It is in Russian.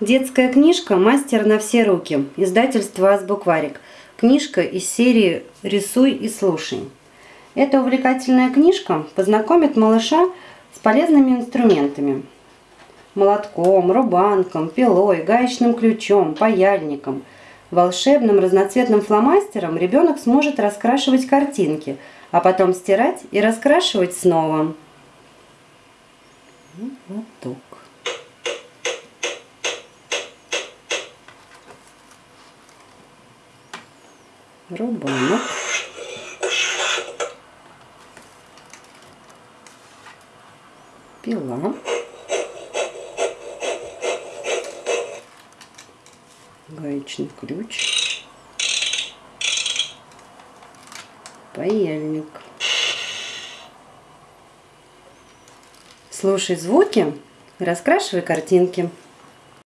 Детская книжка «Мастер на все руки». Издательство «Азбукварик». Книжка из серии «Рисуй и слушай». Эта увлекательная книжка познакомит малыша с полезными инструментами. Молотком, рубанком, пилой, гаечным ключом, паяльником. Волшебным разноцветным фломастером ребенок сможет раскрашивать картинки, а потом стирать и раскрашивать снова. Вот так. Рубанок. Пила. Гаечный ключ. Паяльник. Слушай звуки, раскрашивай картинки.